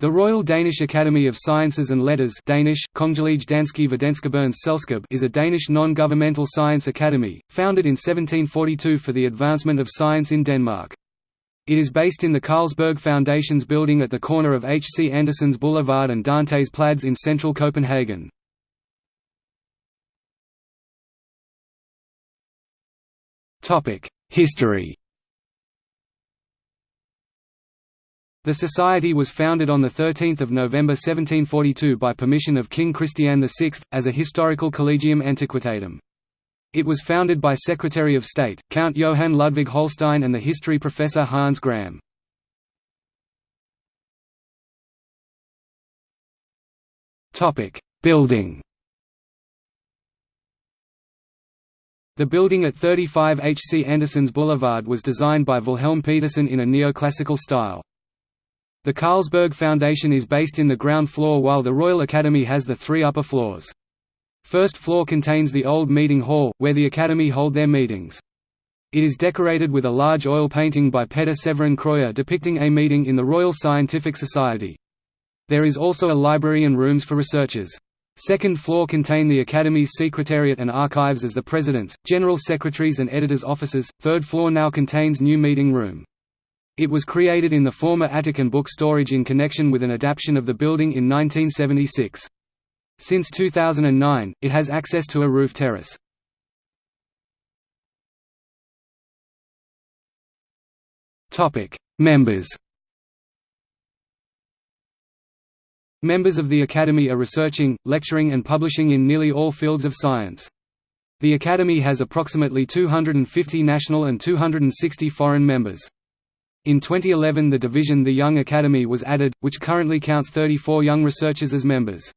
The Royal Danish Academy of Sciences and Letters Danish, Selskab is a Danish non-governmental science academy, founded in 1742 for the advancement of science in Denmark. It is based in the Carlsberg Foundation's building at the corner of H. C. Andersens Boulevard and Dantes Plads in central Copenhagen. History The society was founded on 13 November 1742 by permission of King Christian VI, as a historical collegium antiquitatum. It was founded by Secretary of State, Count Johann Ludwig Holstein and the history professor Hans Gram. Building The building at 35 H. C. Andersens Boulevard was designed by Wilhelm Petersen in a neoclassical style. The Carlsberg Foundation is based in the ground floor while the Royal Academy has the three upper floors. First floor contains the old meeting hall, where the Academy hold their meetings. It is decorated with a large oil painting by Peter Severin Krøyer depicting a meeting in the Royal Scientific Society. There is also a library and rooms for researchers. Second floor contain the Academy's secretariat and archives as the president's, general secretaries and editors' offices. Third floor now contains new meeting room. It was created in the former Attic and book storage in connection with an adaptation of the building in 1976. Since 2009, it has access to a roof terrace. Members Members of the Academy are researching, lecturing and publishing in nearly all fields of science. The Academy has approximately 250 national and 260 foreign members. In 2011 the division The Young Academy was added, which currently counts 34 young researchers as members.